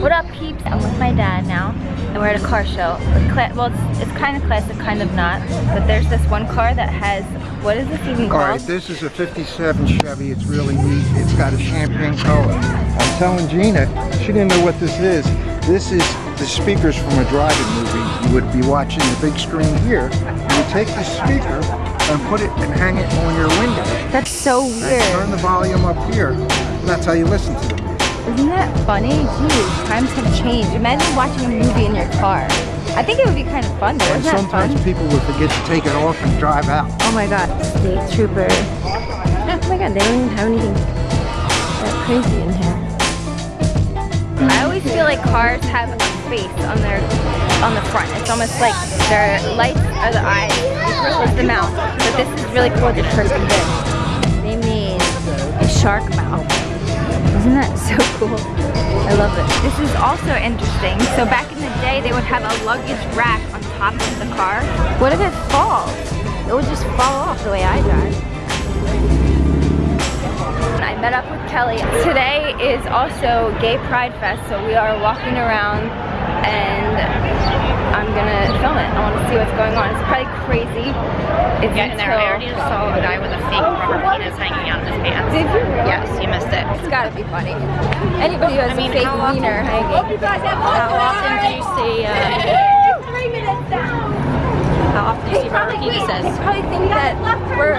What up, peeps? I'm with my dad now, and we're at a car show. Well, it's, it's kind of classic, kind of not. But there's this one car that has, what is this even called? Alright, this is a 57 Chevy. It's really neat. It's got a champagne color. I'm telling Gina, she didn't know what this is. This is the speakers from a driving movie. You would be watching the big screen here. You take the speaker and put it and hang it on your window. That's so weird. And turn the volume up here. And that's how you listen to it. Isn't that funny? Geez, times have changed. Imagine watching a movie in your car. I think it would be kind of fun though. Isn't sometimes fun? people would forget to take it off and drive out. Oh my god, state trooper. Oh my god, they don't even have anything that crazy in here. I always feel like cars have a face on their on the front. It's almost like their lights are the eyes. Close the mouth. But this is really cool. This person did. They made a shark mouth. Isn't that so cool? I love it. This is also interesting. So back in the day, they would have a luggage rack on top of the car. What if it falls? It would just fall off the way I drive. I met up with Kelly. Today is also Gay Pride Fest, so we are walking around and I'm gonna film it. I want to see what's going on. It's probably crazy. It's Yeah, and there I already saw a guy with a fake rubber penis hanging out of his pants. Did you really? Yes, you missed it. It's gotta be funny. Anybody who has I mean, a fake how often- wiener hanging. How often do you see, uh, Three minutes down. how often do you see rubber They penises? probably think that we're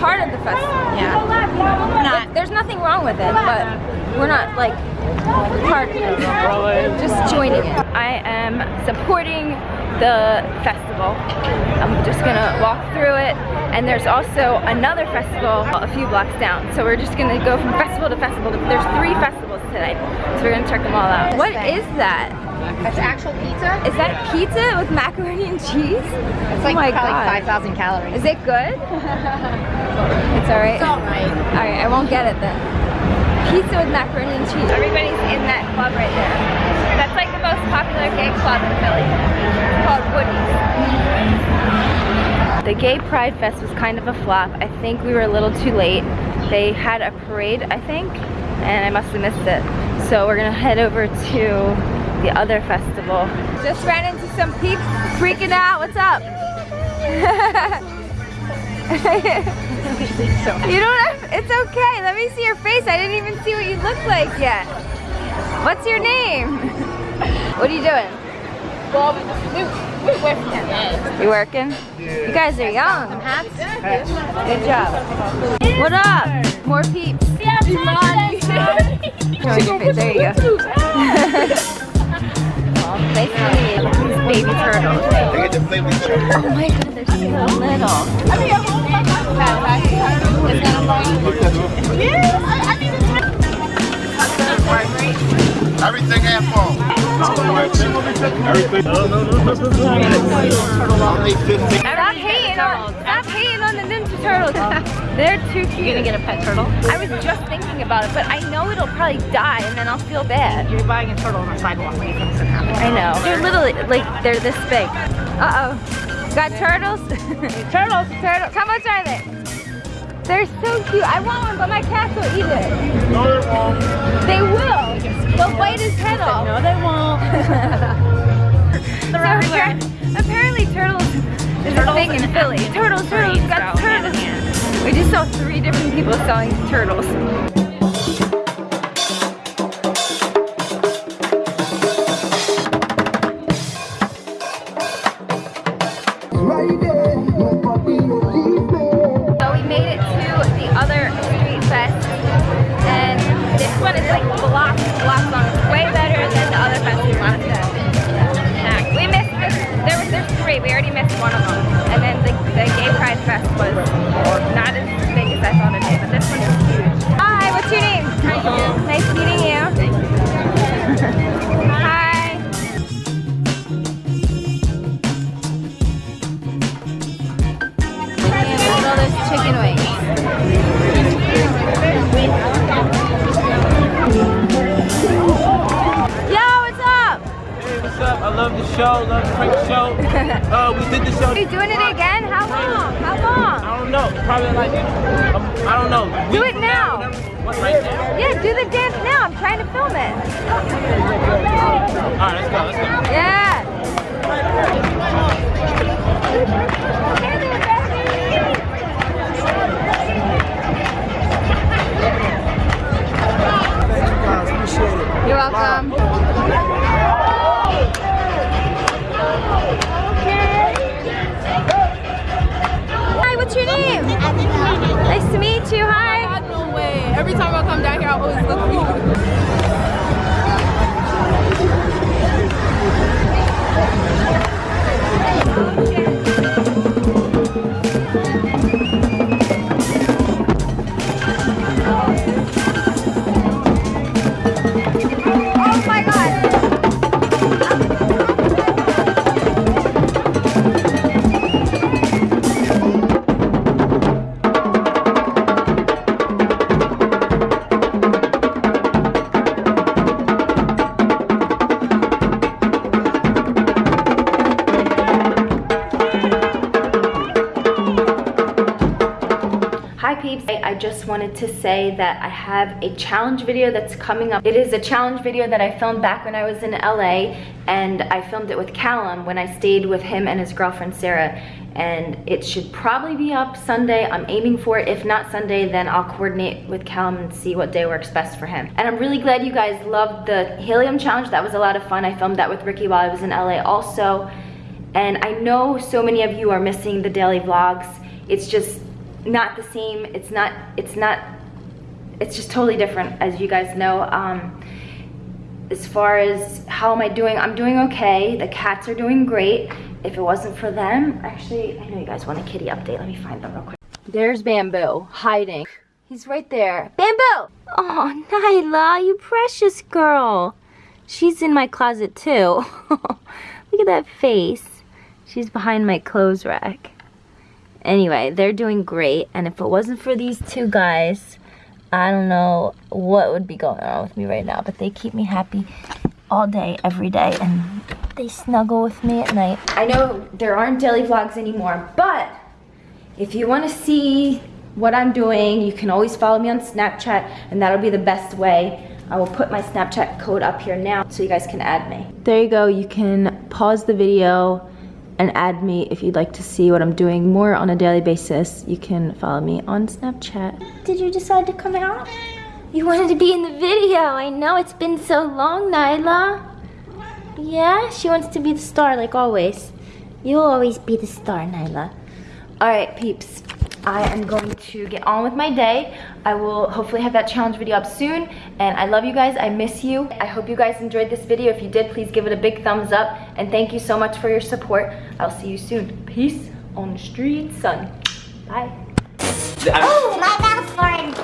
part of the festival. Yeah. Not. There's nothing wrong with it, but we're not like part of it. Just joining it. I am supporting the festival. I'm just gonna walk through it. And there's also another festival a few blocks down. So we're just gonna go from festival to festival. There's three festivals today. So we're gonna check them all out. What is that? That's actual pizza? Is that pizza with macaroni and cheese? It's oh my probably god. 5,000 calories. Is it good? it's alright. It's alright. Alright, I won't get it then. Pizza with macaroni and cheese. Everybody's in that club right there. Most popular gay club in Philly. Called Woody's. The Gay Pride Fest was kind of a flop. I think we were a little too late. They had a parade, I think, and I must have missed it. So we're gonna head over to the other festival. Just ran into some peeps freaking out. What's up? you don't have, it's okay. Let me see your face. I didn't even see what you look like yet. What's your name? What are you doing? You working? You guys are young. Good job. What up? More peeps. Showing your. There you go. oh, nice to meet you. Baby turtles. Oh my god, they're so little. Only 15. Stop hating on, stop hating on the Ninja Turtles. They're too cute. You gonna get a pet turtle? I was just thinking about it, but I know it'll probably die and then I'll feel bad. You're buying a turtle on the sidewalk. What do you think's gonna happen? I know. They're literally, like, they're this big. Uh-oh. Got turtles? turtles, turtles. How much are they? They're so cute. I want one, but my cats will eat it. No, they won't. They will. They'll bite his head off. No, they won't. So appar- apparently turtles is a thing in Philly. Turtles, turtles, we got turtles. We just saw three different people selling turtles. So we made it to the other street fest, and this one is like blocks, blocks long. It's way better than the other fest we wanted We already missed one of them, and then the, the Gay Pride Fest was not as show, love the prank show. uh, we did the show. Are you doing it again? How long? How long? I don't know, probably like, um, I don't know. Do it now. from What, right now? Yeah, do the dance now. I'm trying to film it. All right, let's go. Let's go. Yeah. You're welcome. Down here, I just wanted to say that I have a challenge video that's coming up. It is a challenge video that I filmed back when I was in LA and I filmed it with Callum when I stayed with him and his girlfriend Sarah and it should probably be up Sunday. I'm aiming for it. If not Sunday, then I'll coordinate with Callum and see what day works best for him. And I'm really glad you guys loved the Helium Challenge. That was a lot of fun. I filmed that with Ricky while I was in LA also. And I know so many of you are missing the daily vlogs. It's just not the same. It's not, it's not, it's just totally different as you guys know. Um, as far as how am I doing, I'm doing okay. The cats are doing great. If it wasn't for them, actually, I know you guys want a kitty update. Let me find them real quick. There's Bamboo hiding. He's right there. Bamboo! Oh, Nyla, you precious girl. She's in my closet too. Look at that face. She's behind my clothes rack. Anyway, they're doing great. And if it wasn't for these two guys, I don't know what would be going on with me right now. But they keep me happy all day, every day. And they snuggle with me at night. I know there aren't daily vlogs anymore, but if you want to see what I'm doing, you can always follow me on Snapchat, and that'll be the best way. I will put my Snapchat code up here now so you guys can add me. There you go. You can pause the video and add me if you'd like to see what I'm doing more on a daily basis. You can follow me on Snapchat. Did you decide to come out? You wanted to be in the video. I know it's been so long, Nyla. Yeah, she wants to be the star like always. You'll always be the star, Nyla. All right, peeps. I am going to get on with my day. I will hopefully have that challenge video up soon. And I love you guys. I miss you. I hope you guys enjoyed this video. If you did, please give it a big thumbs up. And thank you so much for your support. I'll see you soon. Peace on the street, son. Bye. Oh, my mouth fart.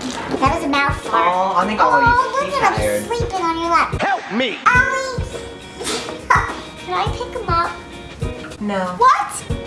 That was a mouth fart. Oh, I think Oh, Ollie's look at him sleeping on your lap. Help me! Ollie. Can I pick him up? No. What?